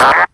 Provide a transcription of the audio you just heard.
Bye.